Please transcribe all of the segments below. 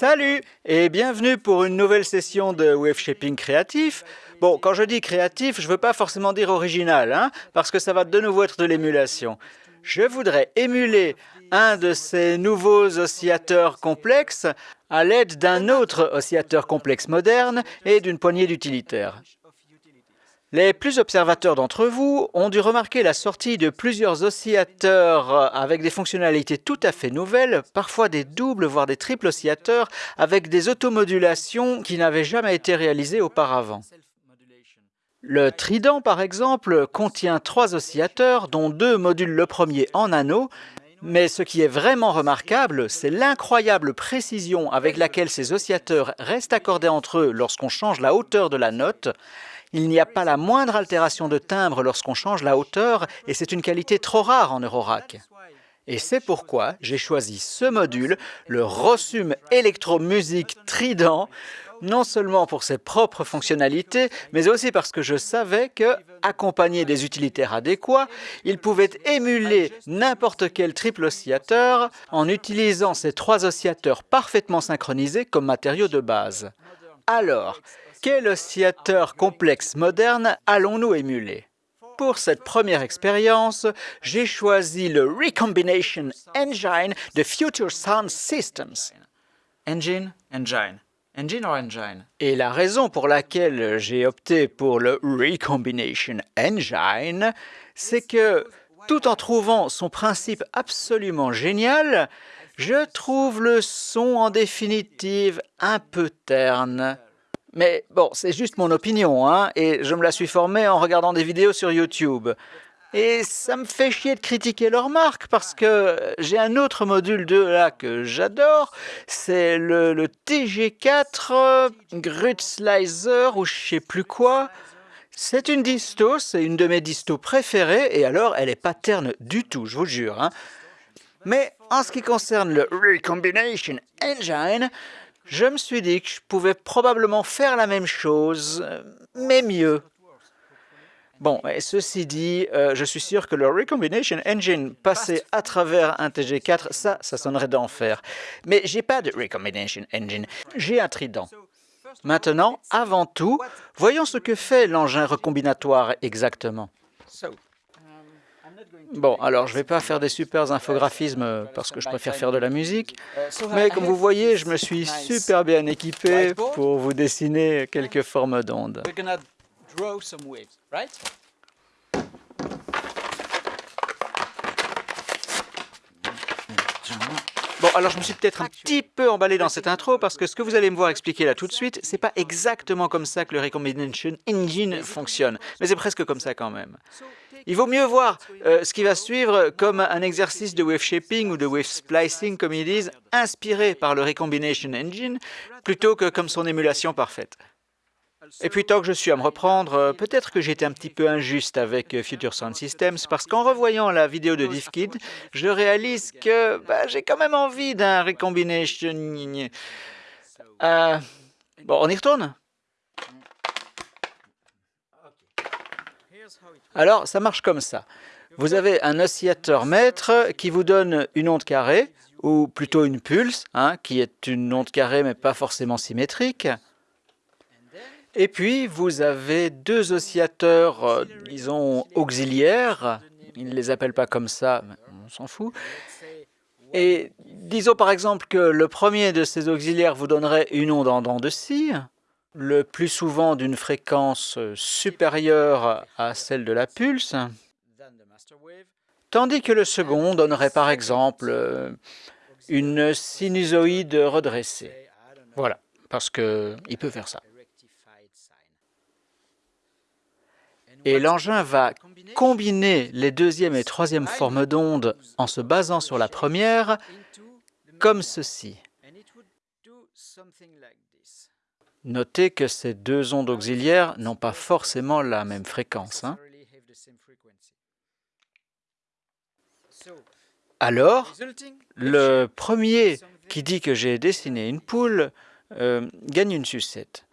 Salut et bienvenue pour une nouvelle session de Wave Shaping créatif. Bon, quand je dis créatif, je ne veux pas forcément dire original, hein, parce que ça va de nouveau être de l'émulation. Je voudrais émuler un de ces nouveaux oscillateurs complexes à l'aide d'un autre oscillateur complexe moderne et d'une poignée d'utilitaires. Les plus observateurs d'entre vous ont dû remarquer la sortie de plusieurs oscillateurs avec des fonctionnalités tout à fait nouvelles, parfois des doubles voire des triples oscillateurs avec des automodulations qui n'avaient jamais été réalisées auparavant. Le trident, par exemple, contient trois oscillateurs dont deux modulent le premier en anneau, mais ce qui est vraiment remarquable, c'est l'incroyable précision avec laquelle ces oscillateurs restent accordés entre eux lorsqu'on change la hauteur de la note, il n'y a pas la moindre altération de timbre lorsqu'on change la hauteur et c'est une qualité trop rare en Eurorack. Et c'est pourquoi j'ai choisi ce module, le Rossum Electromusic Trident, non seulement pour ses propres fonctionnalités, mais aussi parce que je savais que, accompagné des utilitaires adéquats, il pouvait émuler n'importe quel triple oscillateur en utilisant ces trois oscillateurs parfaitement synchronisés comme matériaux de base. Alors, quel oscillateur complexe moderne allons-nous émuler? Pour cette première expérience, j'ai choisi le Recombination Engine de Future Sound Systems. Engine, engine. Engine or engine? Et la raison pour laquelle j'ai opté pour le Recombination Engine, c'est que tout en trouvant son principe absolument génial, je trouve le son en définitive un peu terne. Mais bon, c'est juste mon opinion, hein, et je me la suis formée en regardant des vidéos sur YouTube. Et ça me fait chier de critiquer leur marque parce que j'ai un autre module de là que j'adore, c'est le, TG4 euh, Grutzleiser ou je sais plus quoi. C'est une disto, c'est une de mes distos préférées et alors elle est pas terne du tout, je vous jure. Hein. Mais en ce qui concerne le Recombination Engine, je me suis dit que je pouvais probablement faire la même chose, mais mieux. Bon, et ceci dit, euh, je suis sûr que le Recombination Engine passé à travers un TG4, ça, ça sonnerait d'enfer. Mais j'ai pas de Recombination Engine, j'ai un trident. Maintenant, avant tout, voyons ce que fait l'engin recombinatoire exactement. Bon, alors je ne vais pas faire des super infographismes parce que je préfère faire de la musique, mais comme vous voyez, je me suis super bien équipé pour vous dessiner quelques formes d'ondes. Bon, alors je me suis peut-être un petit peu emballé dans cette intro parce que ce que vous allez me voir expliquer là tout de suite, c'est pas exactement comme ça que le Recombination Engine fonctionne, mais c'est presque comme ça quand même. Il vaut mieux voir euh, ce qui va suivre comme un exercice de wave shaping ou de wave splicing, comme ils disent, inspiré par le Recombination Engine, plutôt que comme son émulation parfaite. Et puis, tant que je suis à me reprendre, euh, peut-être que j'étais un petit peu injuste avec euh, Future Sound Systems, parce qu'en revoyant la vidéo de Diffkid, je réalise que bah, j'ai quand même envie d'un recombination. Euh, bon, on y retourne? Alors, ça marche comme ça. Vous avez un oscillateur maître qui vous donne une onde carrée, ou plutôt une pulse, hein, qui est une onde carrée mais pas forcément symétrique. Et puis, vous avez deux oscillateurs, euh, disons, auxiliaires. Ils ne les appellent pas comme ça, mais on s'en fout. Et disons par exemple que le premier de ces auxiliaires vous donnerait une onde en dents de scie, le plus souvent d'une fréquence supérieure à celle de la pulse, tandis que le second donnerait par exemple une sinusoïde redressée. Voilà, parce qu'il peut faire ça. Et l'engin va combiner les deuxième et troisième formes d'ondes en se basant sur la première, comme ceci. Notez que ces deux ondes auxiliaires n'ont pas forcément la même fréquence. Hein. Alors, le premier qui dit que j'ai dessiné une poule euh, gagne une sucette.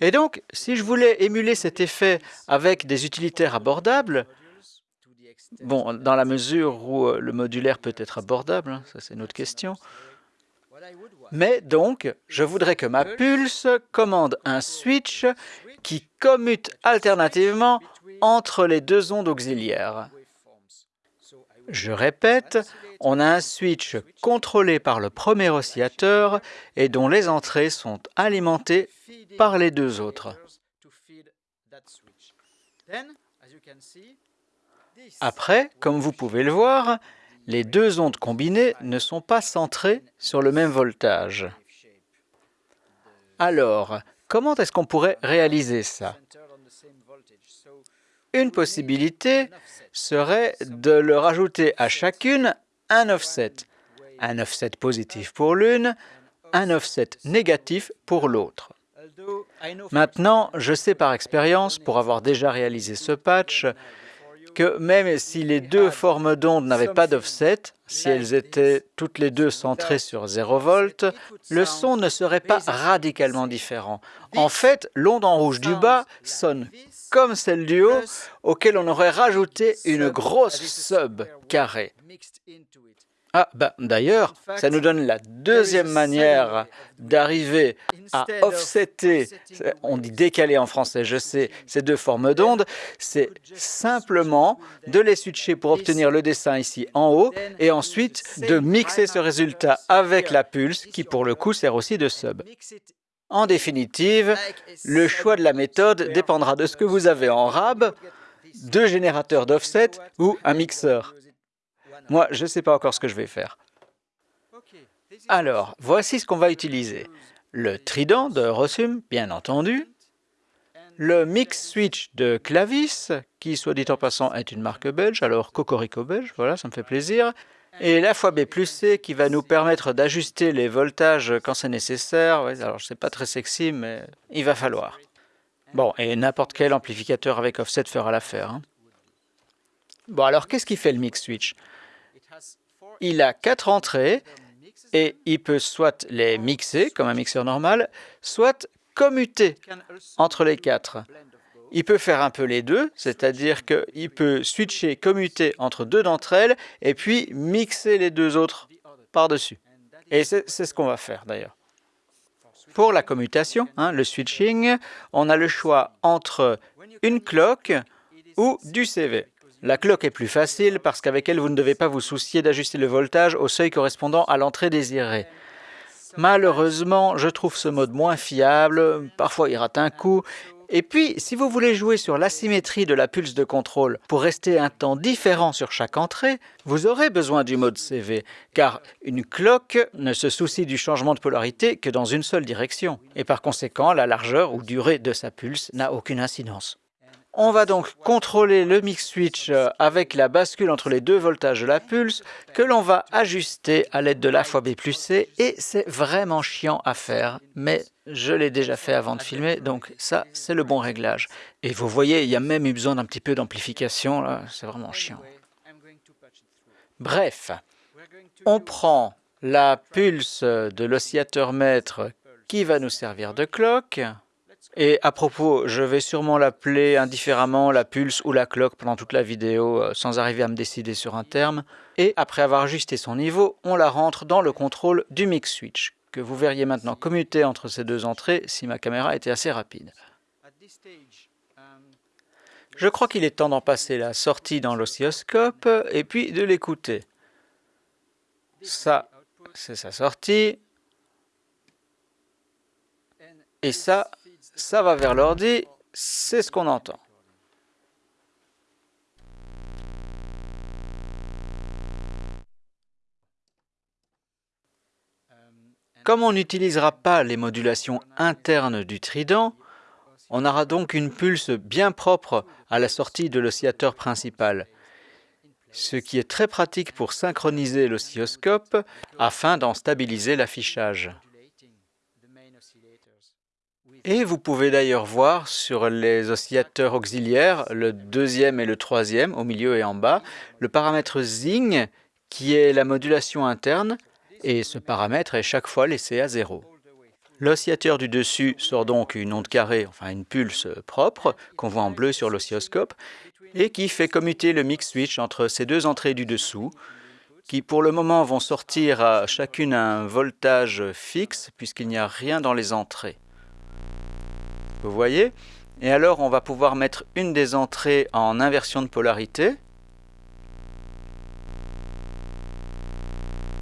Et donc, si je voulais émuler cet effet avec des utilitaires abordables, bon, dans la mesure où euh, le modulaire peut être abordable, hein, ça c'est une autre question, mais donc, je voudrais que ma pulse commande un switch qui commute alternativement entre les deux ondes auxiliaires. Je répète, on a un switch contrôlé par le premier oscillateur et dont les entrées sont alimentées par les deux autres. Après, comme vous pouvez le voir, les deux ondes combinées ne sont pas centrées sur le même voltage. Alors, comment est-ce qu'on pourrait réaliser ça? Une possibilité serait de leur ajouter à chacune un offset. Un offset positif pour l'une, un offset négatif pour l'autre. Maintenant, je sais par expérience, pour avoir déjà réalisé ce patch, que même si les deux formes d'ondes n'avaient pas d'offset, si elles étaient toutes les deux centrées sur 0 volts, le son ne serait pas radicalement différent. En fait, l'onde en rouge du bas sonne comme celle du haut, auquel on aurait rajouté une grosse sub carrée. Ah, ben, d'ailleurs, ça nous donne la deuxième manière d'arriver à offsetter, on dit décaler en français, je sais, ces deux formes d'ondes, c'est simplement de les switcher pour obtenir le dessin ici en haut, et ensuite de mixer ce résultat avec la pulse, qui pour le coup sert aussi de sub. En définitive, le choix de la méthode dépendra de ce que vous avez en RAB, deux générateurs d'offset ou un mixeur. Moi, je ne sais pas encore ce que je vais faire. Alors, voici ce qu'on va utiliser. Le trident de Rossum, bien entendu. Le mix switch de Clavis, qui, soit dit en passant, est une marque belge, alors Cocorico belge, voilà, ça me fait plaisir. Et la fois B plus C qui va nous permettre d'ajuster les voltages quand c'est nécessaire. alors, c'est pas très sexy, mais il va falloir. Bon, et n'importe quel amplificateur avec offset fera l'affaire. Hein. Bon, alors, qu'est-ce qui fait le mix switch? Il a quatre entrées et il peut soit les mixer comme un mixeur normal, soit commuter entre les quatre. Il peut faire un peu les deux, c'est-à-dire qu'il peut switcher, commuter entre deux d'entre elles et puis mixer les deux autres par-dessus. Et c'est ce qu'on va faire d'ailleurs. Pour la commutation, hein, le switching, on a le choix entre une cloque ou du CV. La cloque est plus facile parce qu'avec elle, vous ne devez pas vous soucier d'ajuster le voltage au seuil correspondant à l'entrée désirée. Malheureusement, je trouve ce mode moins fiable, parfois il rate un coup, et puis, si vous voulez jouer sur l'asymétrie de la pulse de contrôle pour rester un temps différent sur chaque entrée, vous aurez besoin du mode CV, car une cloque ne se soucie du changement de polarité que dans une seule direction, et par conséquent, la largeur ou durée de sa pulse n'a aucune incidence. On va donc contrôler le mix switch euh, avec la bascule entre les deux voltages de la pulse que l'on va ajuster à l'aide de la fois B plus C et c'est vraiment chiant à faire, mais je l'ai déjà fait avant de filmer, donc ça, c'est le bon réglage. Et vous voyez, il y a même eu besoin d'un petit peu d'amplification, c'est vraiment chiant. Bref, on prend la pulse de l'oscillateur maître qui va nous servir de cloque, et à propos, je vais sûrement l'appeler indifféremment la pulse ou la cloque pendant toute la vidéo euh, sans arriver à me décider sur un terme. Et après avoir ajusté son niveau, on la rentre dans le contrôle du mix switch, que vous verriez maintenant commuter entre ces deux entrées si ma caméra était assez rapide. Je crois qu'il est temps d'en passer la sortie dans l'oscilloscope et puis de l'écouter. Ça, c'est sa sortie. Et ça, ça va vers l'ordi, c'est ce qu'on entend. Comme on n'utilisera pas les modulations internes du trident, on aura donc une pulse bien propre à la sortie de l'oscillateur principal, ce qui est très pratique pour synchroniser l'oscilloscope afin d'en stabiliser l'affichage. Et vous pouvez d'ailleurs voir sur les oscillateurs auxiliaires, le deuxième et le troisième, au milieu et en bas, le paramètre Zing, qui est la modulation interne, et ce paramètre est chaque fois laissé à zéro. L'oscillateur du dessus sort donc une onde carrée, enfin une pulse propre, qu'on voit en bleu sur l'oscilloscope, et qui fait commuter le mix switch entre ces deux entrées du dessous, qui pour le moment vont sortir à chacune un voltage fixe, puisqu'il n'y a rien dans les entrées. Vous voyez? Et alors on va pouvoir mettre une des entrées en inversion de polarité.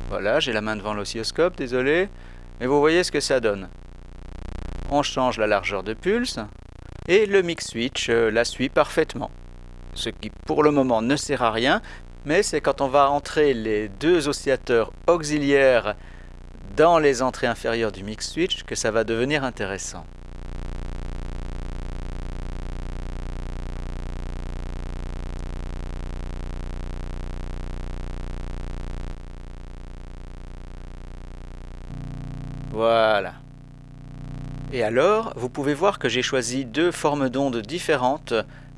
Voilà, j'ai la main devant l'oscilloscope, désolé. Mais vous voyez ce que ça donne. On change la largeur de pulse et le mix switch euh, la suit parfaitement. Ce qui pour le moment ne sert à rien, mais c'est quand on va entrer les deux oscillateurs auxiliaires dans les entrées inférieures du mix switch que ça va devenir intéressant. Voilà. Et alors, vous pouvez voir que j'ai choisi deux formes d'ondes différentes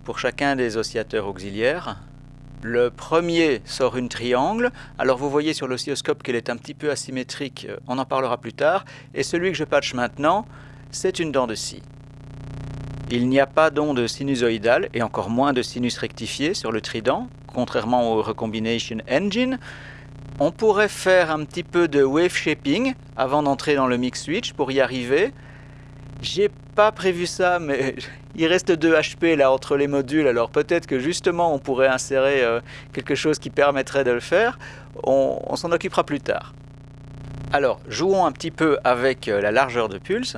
pour chacun des oscillateurs auxiliaires. Le premier sort une triangle, alors vous voyez sur l'oscilloscope qu'elle est un petit peu asymétrique, on en parlera plus tard, et celui que je patche maintenant, c'est une dent de scie. Il n'y a pas d'onde sinusoïdale et encore moins de sinus rectifié sur le trident, contrairement au Recombination Engine, on pourrait faire un petit peu de wave shaping avant d'entrer dans le mix switch pour y arriver. J'ai pas prévu ça, mais il reste 2 HP là entre les modules, alors peut-être que justement on pourrait insérer euh, quelque chose qui permettrait de le faire. On, s'en occupera plus tard. Alors, jouons un petit peu avec euh, la largeur de pulse.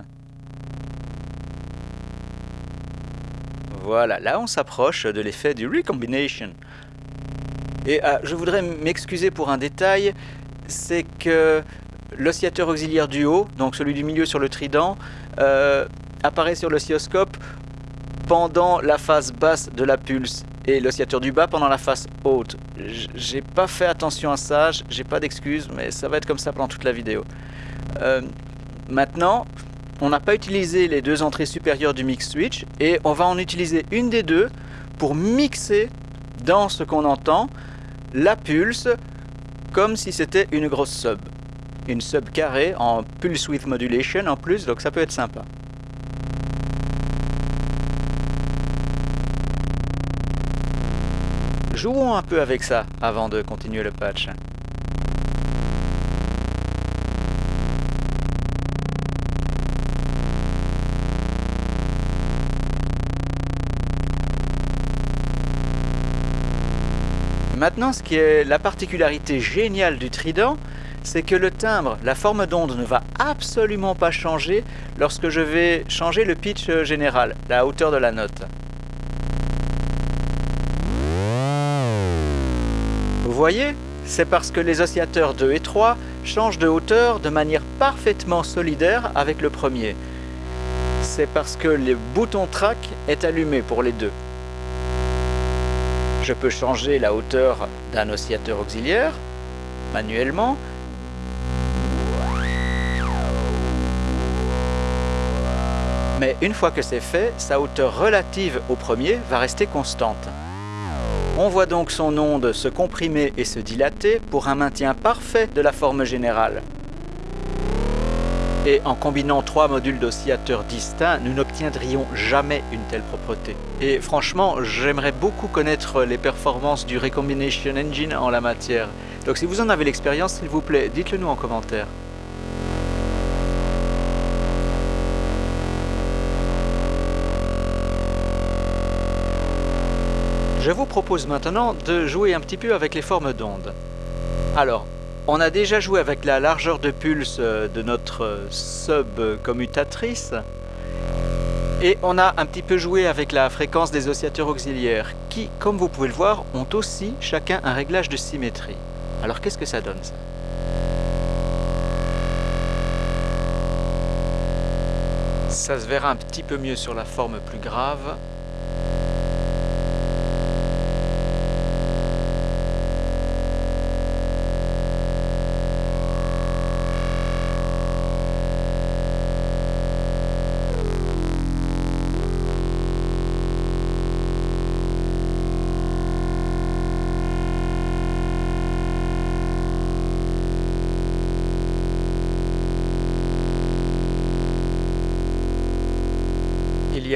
Voilà, là on s'approche de l'effet du recombination. Et ah, je voudrais m'excuser pour un détail, c'est que l'oscillateur auxiliaire du haut, donc celui du milieu sur le trident, euh, apparaît sur l'oscilloscope pendant la phase basse de la pulse et l'oscillateur du bas pendant la phase haute. J'ai pas fait attention à ça, j'ai pas d'excuses, mais ça va être comme ça pendant toute la vidéo. Euh, maintenant, on n'a pas utilisé les deux entrées supérieures du mix switch et on va en utiliser une des deux pour mixer dans ce qu'on entend la pulse comme si c'était une grosse sub. Une sub carrée en pulse width modulation en plus, donc ça peut être sympa. Jouons un peu avec ça avant de continuer le patch. Maintenant, ce qui est la particularité géniale du trident, c'est que le timbre, la forme d'onde ne va absolument pas changer lorsque je vais changer le pitch général, la hauteur de la note. Voyez C'est parce que les oscillateurs 2 et 3 changent de hauteur de manière parfaitement solidaire avec le premier. C'est parce que le bouton track est allumé pour les deux. Je peux changer la hauteur d'un oscillateur auxiliaire manuellement. Mais une fois que c'est fait, sa hauteur relative au premier va rester constante. On voit donc son onde se comprimer et se dilater pour un maintien parfait de la forme générale. Et en combinant trois modules d'oscillateurs distincts, nous n'obtiendrions jamais une telle propreté. Et franchement, j'aimerais beaucoup connaître les performances du Recombination Engine en la matière. Donc si vous en avez l'expérience, s'il vous plaît, dites-le nous en commentaire. Je vous propose maintenant de jouer un petit peu avec les formes d'ondes. Alors, on a déjà joué avec la largeur de pulse euh, de notre euh, sub-commutatrice. Et on a un petit peu joué avec la fréquence des oscillateurs auxiliaires, qui, comme vous pouvez le voir, ont aussi chacun un réglage de symétrie. Alors qu'est-ce que ça donne ça? Ça se verra un petit peu mieux sur la forme plus grave.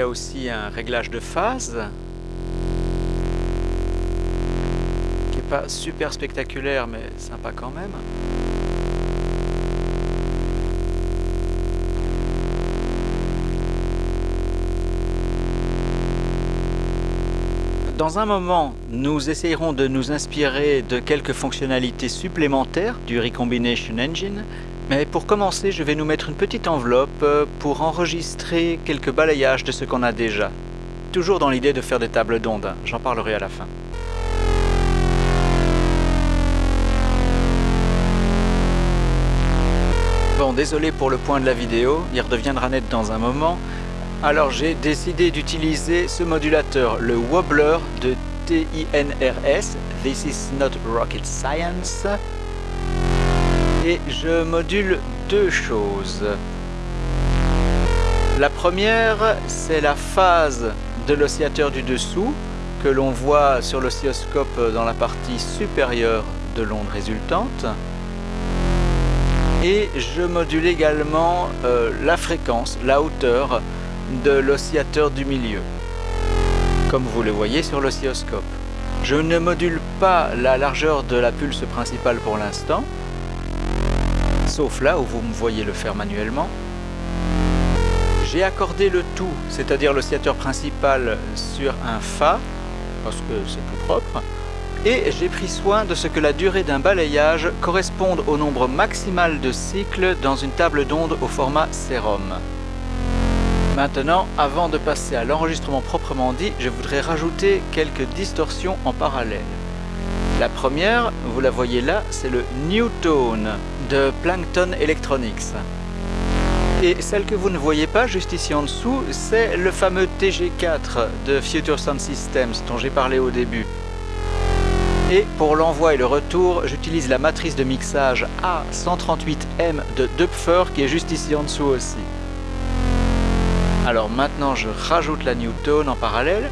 Aussi un réglage de phase qui est pas super spectaculaire mais sympa quand même. Dans un moment, nous essayerons de nous inspirer de quelques fonctionnalités supplémentaires du Recombination Engine, mais pour commencer, je vais nous mettre une petite enveloppe pour enregistrer quelques balayages de ce qu'on a déjà. Toujours dans l'idée de faire des tables d'ondes, j'en parlerai à la fin. Bon, désolé pour le point de la vidéo, il redeviendra net dans un moment, alors j'ai décidé d'utiliser ce modulateur, le Wobbler de TINRS, This is not rocket science. Et je module deux choses. La première, c'est la phase de l'oscillateur du dessous, que l'on voit sur l'oscilloscope dans la partie supérieure de l'onde résultante. Et je module également euh, la fréquence, la hauteur de l'oscillateur du milieu, comme vous le voyez sur l'oscilloscope. Je ne module pas la largeur de la pulse principale pour l'instant, sauf là où vous me voyez le faire manuellement. J'ai accordé le tout, c'est-à-dire l'oscillateur principal sur un Fa, parce que c'est plus propre, et j'ai pris soin de ce que la durée d'un balayage corresponde au nombre maximal de cycles dans une table d'onde au format sérum. Maintenant, avant de passer à l'enregistrement proprement dit, je voudrais rajouter quelques distorsions en parallèle. La première, vous la voyez là, c'est le Newtone de Plankton Electronics. Et celle que vous ne voyez pas juste ici en dessous, c'est le fameux TG4 de Future Sound Systems dont j'ai parlé au début. Et pour l'envoi et le retour, j'utilise la matrice de mixage A138M de Dupfer qui est juste ici en dessous aussi. Alors maintenant je rajoute la Newton en parallèle.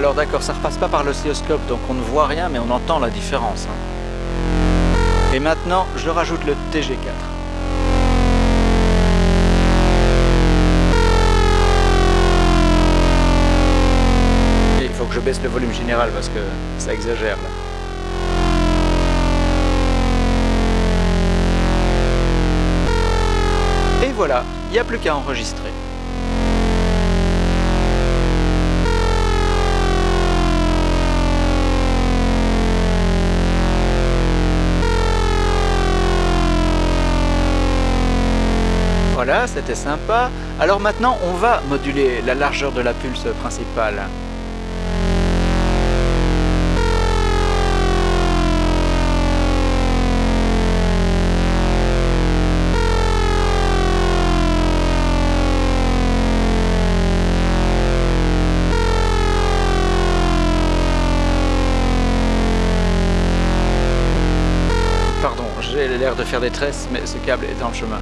Alors d'accord, ça repasse pas par l'oscilloscope, donc on ne voit rien, mais on entend la différence. Hein. Et maintenant, je rajoute le TG4. il faut que je baisse le volume général parce que ça exagère là. voilà, il n'y a plus qu'à enregistrer. Voilà, c'était sympa. Alors maintenant, on va moduler la largeur de la pulse principale. l'air de faire des tresses, mais ce câble est dans le chemin.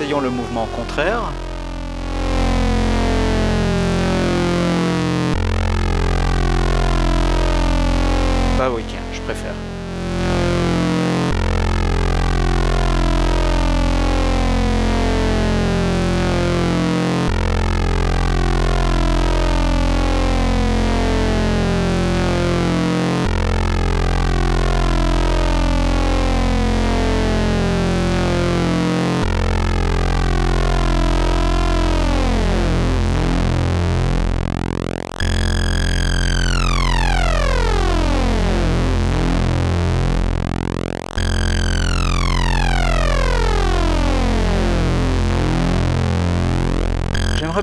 Essayons le mouvement contraire. Bah oui, je préfère.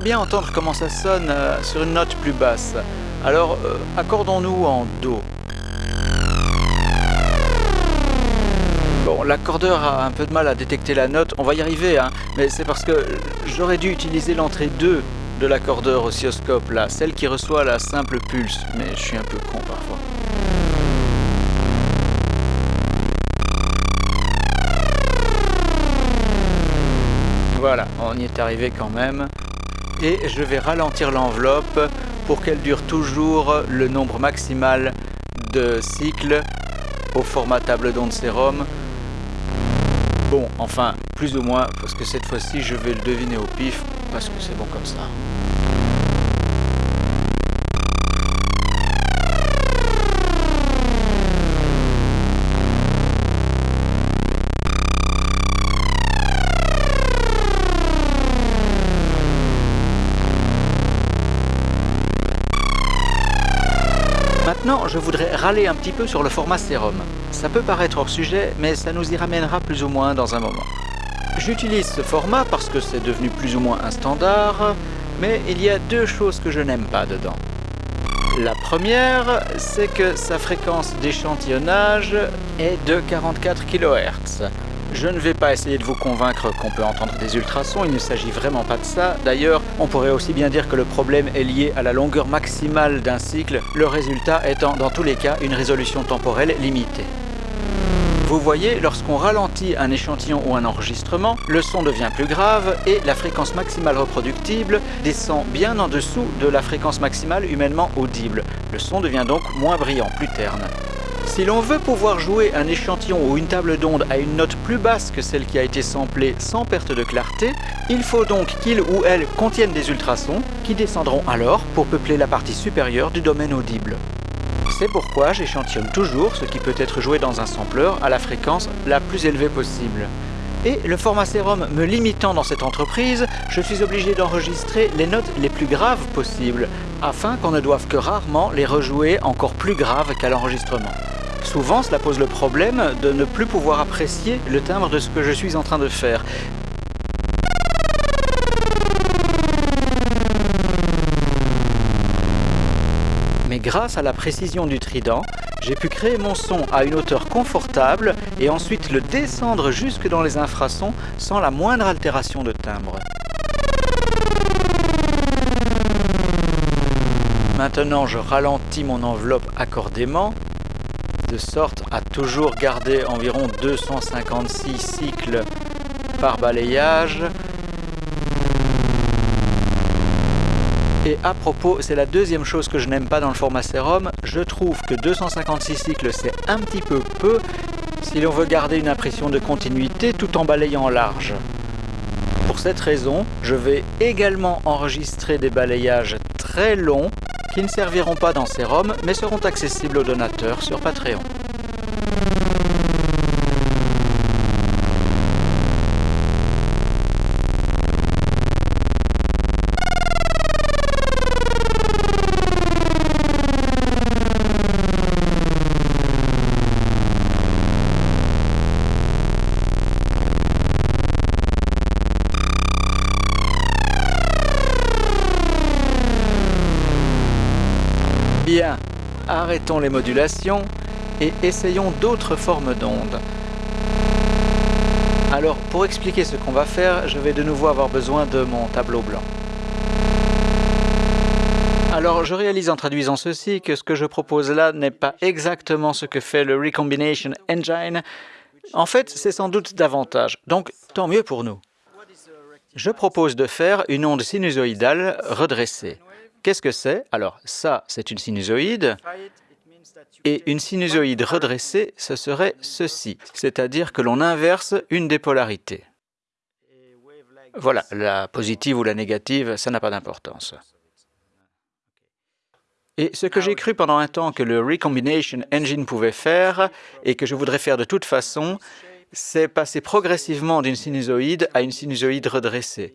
bien entendre comment ça sonne euh, sur une note plus basse. Alors, euh, accordons-nous en Do. Bon, l'accordeur a un peu de mal à détecter la note, on va y arriver, hein, mais c'est parce que j'aurais dû utiliser l'entrée 2 de l'accordeur oscilloscope, là, celle qui reçoit la simple pulse, mais je suis un peu con parfois. Voilà, on y est arrivé quand même. Et je vais ralentir l'enveloppe pour qu'elle dure toujours le nombre maximal de cycles au format table d'onde sérum. Bon, enfin, plus ou moins, parce que cette fois-ci, je vais le deviner au pif, parce que c'est bon comme ça. Je voudrais râler un petit peu sur le format sérum. Ça peut paraître hors sujet, mais ça nous y ramènera plus ou moins dans un moment. J'utilise ce format parce que c'est devenu plus ou moins un standard, mais il y a deux choses que je n'aime pas dedans. La première, c'est que sa fréquence d'échantillonnage est de 44 kHz. Je ne vais pas essayer de vous convaincre qu'on peut entendre des ultrasons, il ne s'agit vraiment pas de ça. D'ailleurs, on pourrait aussi bien dire que le problème est lié à la longueur maximale d'un cycle, le résultat étant dans tous les cas une résolution temporelle limitée. Vous voyez, lorsqu'on ralentit un échantillon ou un enregistrement, le son devient plus grave et la fréquence maximale reproductible descend bien en dessous de la fréquence maximale humainement audible. Le son devient donc moins brillant, plus terne. Si l'on veut pouvoir jouer un échantillon ou une table d'onde à une note plus basse que celle qui a été samplée sans perte de clarté, il faut donc qu'il ou elle contienne des ultrasons qui descendront alors pour peupler la partie supérieure du domaine audible. C'est pourquoi j'échantillonne toujours ce qui peut être joué dans un sampler à la fréquence la plus élevée possible. Et le format sérum me limitant dans cette entreprise, je suis obligé d'enregistrer les notes les plus graves possibles, afin qu'on ne doive que rarement les rejouer encore plus graves qu'à l'enregistrement. Souvent, cela pose le problème de ne plus pouvoir apprécier le timbre de ce que je suis en train de faire. Mais grâce à la précision du trident, j'ai pu créer mon son à une hauteur confortable et ensuite le descendre jusque dans les infrasons sans la moindre altération de timbre. Maintenant, je ralentis mon enveloppe accordément de sorte à toujours garder environ 256 cycles par balayage. Et à propos, c'est la deuxième chose que je n'aime pas dans le format sérum, je trouve que 256 cycles c'est un petit peu peu si l'on veut garder une impression de continuité tout en balayant large. Pour cette raison, je vais également enregistrer des balayages très longs qui ne serviront pas dans Serum, mais seront accessibles aux donateurs sur Patreon. Bien, arrêtons les modulations et essayons d'autres formes d'ondes. Alors, pour expliquer ce qu'on va faire, je vais de nouveau avoir besoin de mon tableau blanc. Alors, je réalise en traduisant ceci que ce que je propose là n'est pas exactement ce que fait le Recombination Engine. En fait, c'est sans doute davantage, donc tant mieux pour nous. Je propose de faire une onde sinusoïdale redressée. Qu'est-ce que c'est? Alors ça, c'est une sinusoïde. Et une sinusoïde redressée, ce serait ceci, c'est-à-dire que l'on inverse une des polarités. Voilà, la positive ou la négative, ça n'a pas d'importance. Et ce que j'ai cru pendant un temps que le Recombination Engine pouvait faire, et que je voudrais faire de toute façon, c'est passer progressivement d'une sinusoïde à une sinusoïde redressée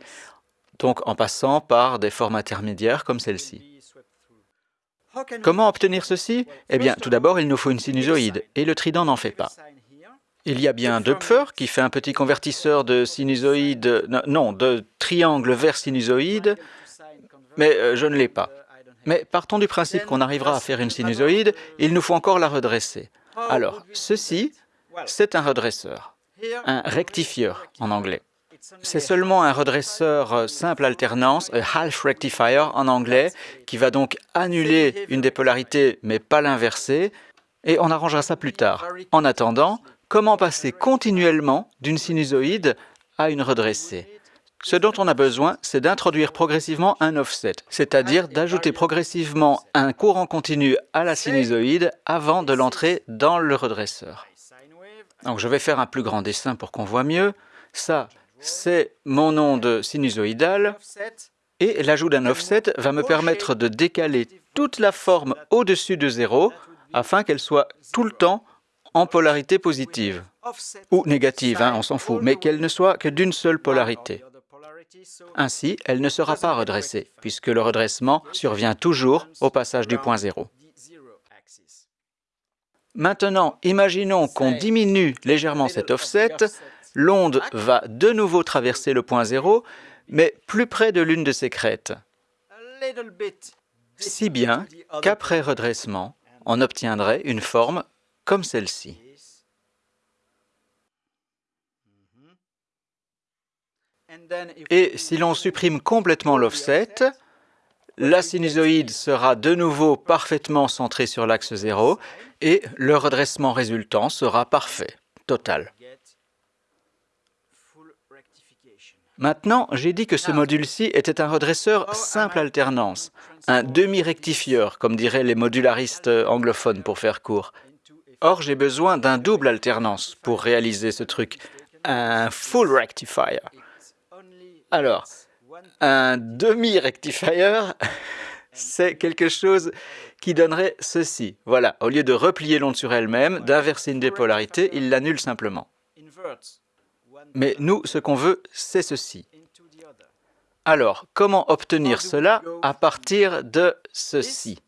donc en passant par des formes intermédiaires comme celle-ci. Comment obtenir ceci? Eh bien, tout d'abord, il nous faut une sinusoïde, et le trident n'en fait pas. Il y a bien Doepfer qui fait un petit convertisseur de sinusoïde, non, de triangle vers sinusoïde, mais euh, je ne l'ai pas. Mais partons du principe qu'on arrivera à faire une sinusoïde, il nous faut encore la redresser. Alors, ceci, c'est un redresseur, un rectifieur en anglais. C'est seulement un redresseur euh, simple alternance, un half rectifier en anglais, qui va donc annuler une des polarités mais pas l'inverser, et on arrangera ça plus tard. En attendant, comment passer continuellement d'une sinusoïde à une redressée? Ce dont on a besoin, c'est d'introduire progressivement un offset, c'est-à-dire d'ajouter progressivement un courant continu à la sinusoïde avant de l'entrer dans le redresseur. Donc je vais faire un plus grand dessin pour qu'on voit mieux. Ça, c'est mon onde sinusoïdale et l'ajout d'un offset va me permettre de décaler toute la forme au-dessus de zéro afin qu'elle soit tout le temps en polarité positive ou négative, hein, on s'en fout, mais qu'elle ne soit que d'une seule polarité. Ainsi, elle ne sera pas redressée, puisque le redressement survient toujours au passage du point zéro. Maintenant, imaginons qu'on diminue légèrement cet offset, l'onde va de nouveau traverser le point zéro, mais plus près de l'une de ses crêtes. Si bien qu'après redressement, on obtiendrait une forme comme celle-ci. Et si l'on supprime complètement l'offset, la sinusoïde sera de nouveau parfaitement centrée sur l'axe zéro et le redressement résultant sera parfait, total. Maintenant, j'ai dit que ce module-ci était un redresseur simple alternance, un demi-rectifieur, comme diraient les modularistes anglophones pour faire court. Or, j'ai besoin d'un double alternance pour réaliser ce truc, un full rectifier. Alors, un demi-rectifier, c'est quelque chose qui donnerait ceci. Voilà, au lieu de replier l'onde sur elle-même, d'inverser une des polarités, il l'annule simplement. Mais nous, ce qu'on veut, c'est ceci. Alors, comment obtenir cela à partir de ceci?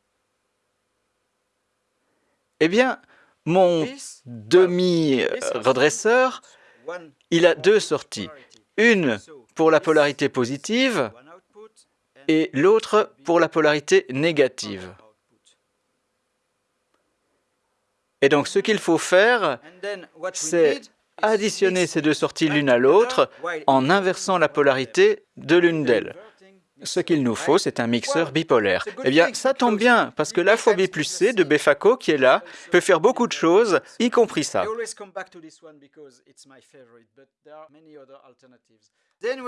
Eh bien, mon demi-redresseur, il a deux sorties. Une pour la polarité positive et l'autre pour la polarité négative. Et donc ce qu'il faut faire, c'est additionner ces deux sorties l'une à l'autre en inversant la polarité de l'une d'elles. Ce qu'il nous faut, c'est un mixeur bipolaire. Eh bien, ça tombe bien, parce que la fois plus C de Befaco, qui est là, peut faire beaucoup de choses, y compris ça.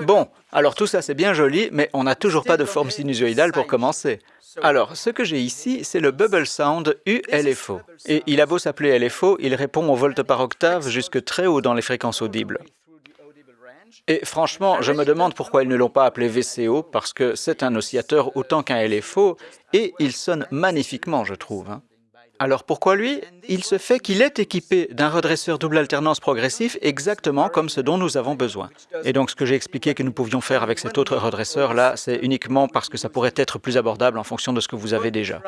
Bon, alors tout ça c'est bien joli, mais on n'a toujours pas de forme sinusoïdale pour commencer. Alors, ce que j'ai ici, c'est le Bubble Sound ULFO. Et il a beau s'appeler LFO, il répond au volt par octave jusque très haut dans les fréquences audibles. Et franchement, je me demande pourquoi ils ne l'ont pas appelé VCO, parce que c'est un oscillateur autant qu'un LFO, et il sonne magnifiquement, je trouve. Hein. Alors pourquoi lui? Il se fait qu'il est équipé d'un redresseur double alternance progressif exactement comme ce dont nous avons besoin. Et donc ce que j'ai expliqué que nous pouvions faire avec cet autre redresseur-là, c'est uniquement parce que ça pourrait être plus abordable en fonction de ce que vous avez déjà.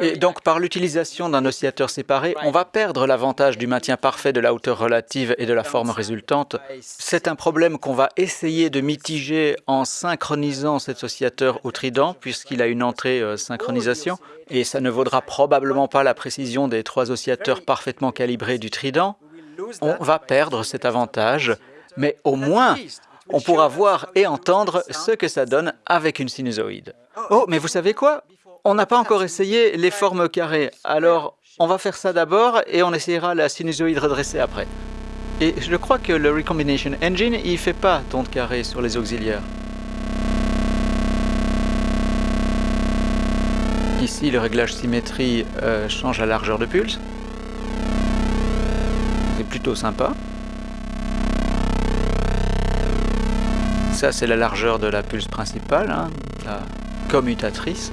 Et donc, par l'utilisation d'un oscillateur séparé, on va perdre l'avantage du maintien parfait de la hauteur relative et de la forme résultante. C'est un problème qu'on va essayer de mitiger en synchronisant cet oscillateur au trident, puisqu'il a une entrée euh, synchronisation, et ça ne vaudra probablement pas la précision des trois oscillateurs parfaitement calibrés du trident. On va perdre cet avantage, mais au moins, on pourra voir et entendre ce que ça donne avec une sinusoïde. Oh, mais vous savez quoi? On n'a pas encore essayé les formes carrées, alors on va faire ça d'abord et on essayera la sinusoïde redressée après. Et je crois que le Recombination Engine, il ne fait pas d'onde carrée sur les auxiliaires. Ici, le réglage symétrie euh, change la largeur de pulse. C'est plutôt sympa. Ça, c'est la largeur de la pulse principale, hein, la commutatrice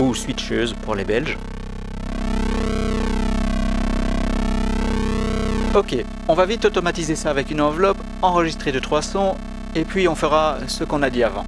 ou switcheuse pour les Belges. Ok, on va vite automatiser ça avec une enveloppe, enregistrer de trois sons, et puis on fera ce qu'on a dit avant.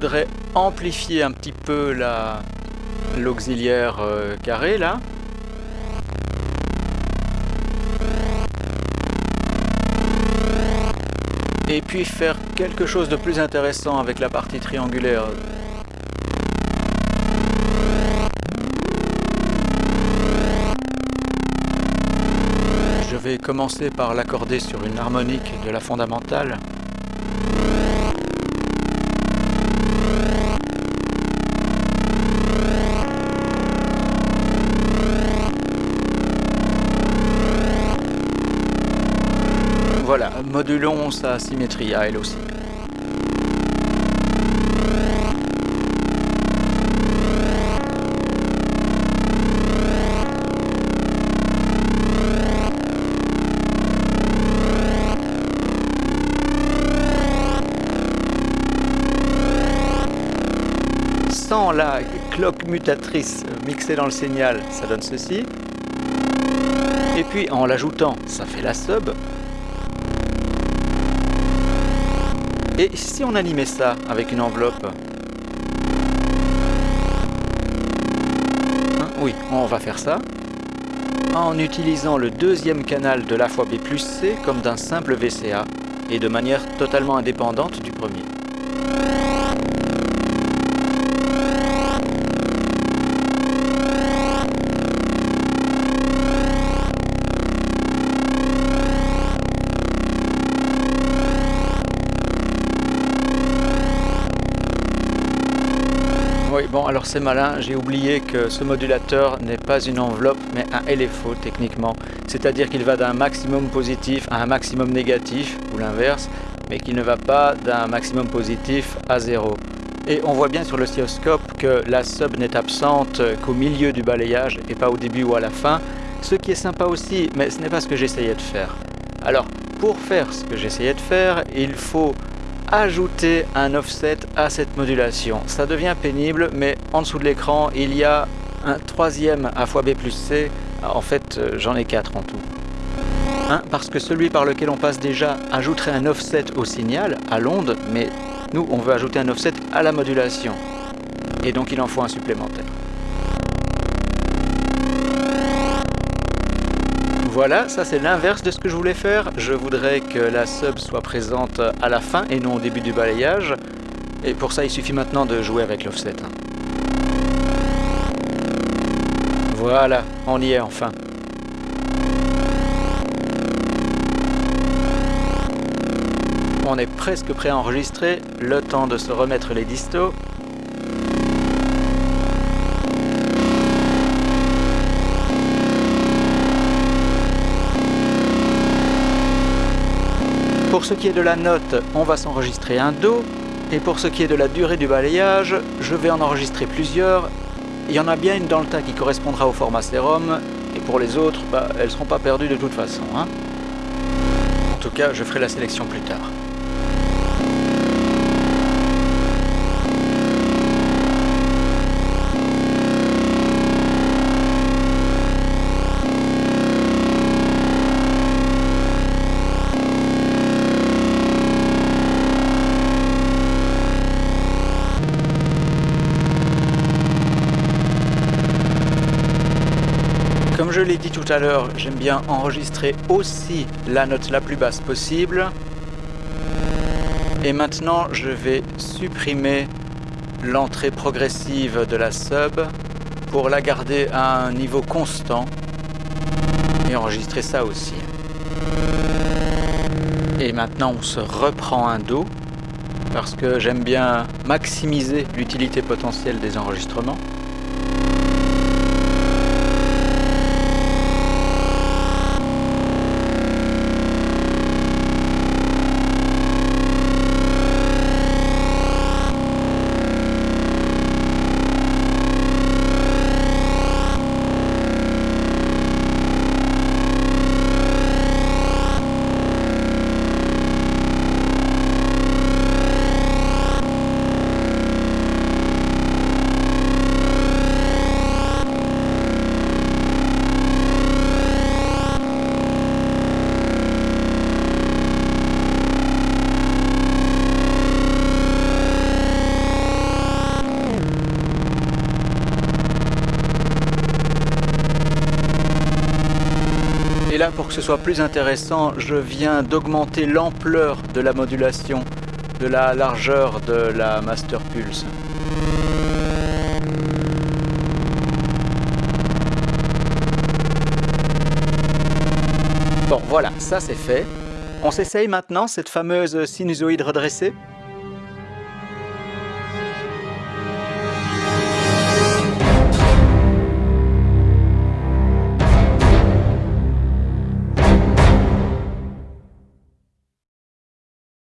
voudrais amplifier un petit peu l'auxiliaire la, carré là. Et puis faire quelque chose de plus intéressant avec la partie triangulaire. Je vais commencer par l'accorder sur une harmonique de la fondamentale. Voilà, modulons sa symétrie à elle aussi. Sans la cloque mutatrice mixée dans le signal, ça donne ceci. Et puis en l'ajoutant, ça fait la sub. Et si on animait ça avec une enveloppe hein, Oui, on va faire ça en utilisant le deuxième canal de la fois B plus C comme d'un simple VCA et de manière totalement indépendante du premier. Alors c'est malin, j'ai oublié que ce modulateur n'est pas une enveloppe, mais un LFO techniquement. C'est-à-dire qu'il va d'un maximum positif à un maximum négatif, ou l'inverse, mais qu'il ne va pas d'un maximum positif à zéro. Et on voit bien sur l'oscilloscope que la sub n'est absente qu'au milieu du balayage et pas au début ou à la fin, ce qui est sympa aussi, mais ce n'est pas ce que j'essayais de faire. Alors, pour faire ce que j'essayais de faire, il faut ajouter un offset à cette modulation. Ça devient pénible, mais en dessous de l'écran, il y a un troisième A fois B plus C. En fait, euh, j'en ai quatre en tout. Un, parce que celui par lequel on passe déjà ajouterait un offset au signal, à l'onde, mais nous, on veut ajouter un offset à la modulation. Et donc, il en faut un supplémentaire. Voilà, ça c'est l'inverse de ce que je voulais faire. Je voudrais que la sub soit présente à la fin et non au début du balayage. Et pour ça, il suffit maintenant de jouer avec l'offset. hein. Voilà, on y est enfin. On est presque prêt à enregistrer, le temps de se remettre les distos. Pour ce qui est de la note, on va s'enregistrer un Do. Et pour ce qui est de la durée du balayage, je vais en enregistrer plusieurs. Il y en a bien une dans le tas qui correspondra au format sérum. Et pour les autres, bah, elles ne seront pas perdues de toute façon. hein. En tout cas, je ferai la sélection plus tard. Tout à l'heure, j'aime bien enregistrer aussi la note la plus basse possible. Et maintenant, je vais supprimer l'entrée progressive de la sub pour la garder à un niveau constant et enregistrer ça aussi. Et maintenant, on se reprend un Do parce que j'aime bien maximiser l'utilité potentielle des enregistrements. Pour que ce soit plus intéressant, je viens d'augmenter l'ampleur de la modulation, de la largeur de la Master Pulse. Bon, voilà, ça c'est fait. On s'essaye maintenant cette fameuse sinusoïde redressée